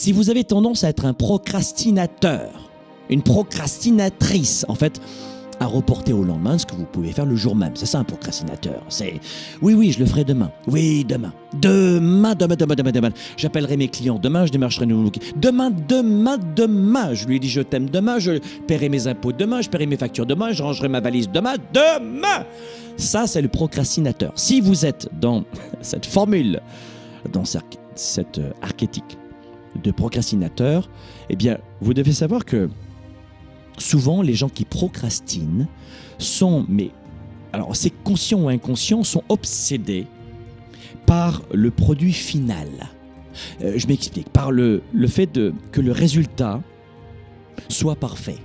Si vous avez tendance à être un procrastinateur, une procrastinatrice, en fait, à reporter au lendemain ce que vous pouvez faire le jour même. C'est ça un procrastinateur. C'est oui, oui, je le ferai demain. Oui, demain. Demain, demain, demain, demain, demain. J'appellerai mes clients demain, je démarcherai nouveau. Demain, demain, demain. Je lui dit je t'aime demain, je paierai mes impôts demain, je paierai mes factures demain, je rangerai ma valise demain, demain. Ça, c'est le procrastinateur. Si vous êtes dans cette formule, dans cette euh, archétype de procrastinateur, eh bien, vous devez savoir que souvent les gens qui procrastinent sont, mais alors c'est conscient ou inconscient, sont obsédés par le produit final. Euh, je m'explique, par le, le fait de, que le résultat soit parfait.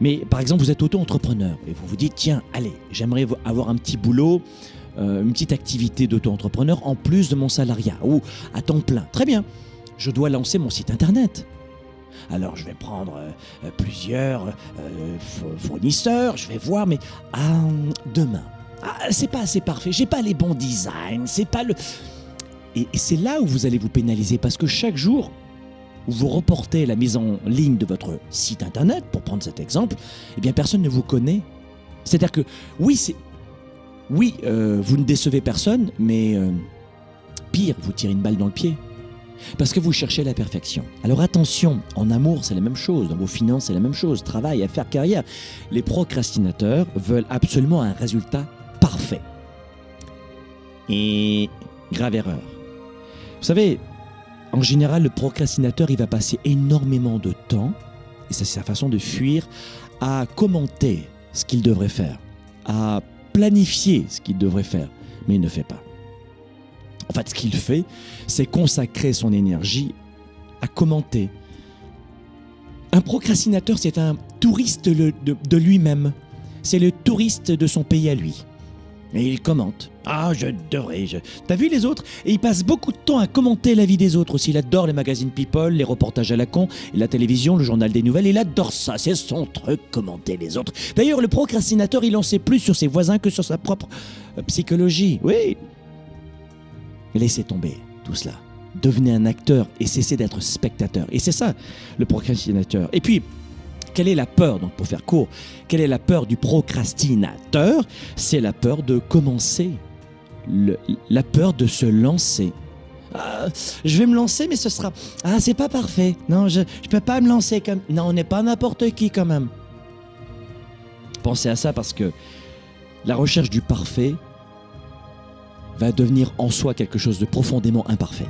Mais par exemple, vous êtes auto-entrepreneur et vous vous dites, tiens, allez, j'aimerais avoir un petit boulot, euh, une petite activité d'auto-entrepreneur en plus de mon salariat ou à temps plein. Très bien, je dois lancer mon site internet. Alors je vais prendre euh, plusieurs euh, fournisseurs, je vais voir, mais demain, ah, c'est pas assez parfait, j'ai pas les bons designs, c'est pas le. Et, c'est là où vous allez vous pénaliser parce que chaque jour où vous reportez la mise en ligne de votre site internet, pour prendre cet exemple, eh bien personne ne vous connaît. C'est-à-dire que oui, oui, euh, vous ne décevez personne, mais pire, vous tirez une balle dans le pied. Parce que vous cherchez la perfection. Alors attention, en amour c'est la même chose, dans vos finances c'est la même chose, travail, affaires, carrière. Les procrastinateurs veulent absolument un résultat parfait. Et grave erreur. Vous savez, en général, le procrastinateur, il va passer énormément de temps, et ça c'est sa façon de fuir, à commenter ce qu'il devrait faire, à planifier ce qu'il devrait faire, mais il ne fait pas. Fait, ce qu'il fait, c'est consacrer son énergie à commenter. Un procrastinateur, c'est un touriste de, lui-même. C'est le touriste de son pays à lui. Et il commente. Ah, je devrais. Je... T'as vu les autres? Et il passe beaucoup de temps à commenter la vie des autres aussi. Il adore les magazines People, les reportages à la con, la télévision, le journal des nouvelles. Il adore ça. C'est son truc, commenter les autres. D'ailleurs, le procrastinateur, il en sait plus sur ses voisins que sur sa propre euh, psychologie. Oui, Laissez tomber tout cela. Devenez un acteur et cessez d'être spectateur. Et c'est ça, le procrastinateur. Et puis, quelle est la peur Donc, pour faire court, quelle est la peur du procrastinateur? C'est la peur de commencer, la peur de se lancer. Ah, je vais me lancer, mais ce sera. Ah, c'est pas parfait. Non, je ne peux pas me lancer comme. Non, on n'est pas n'importe qui quand même. Pensez à ça parce que la recherche du parfait va devenir en soi quelque chose de profondément imparfait.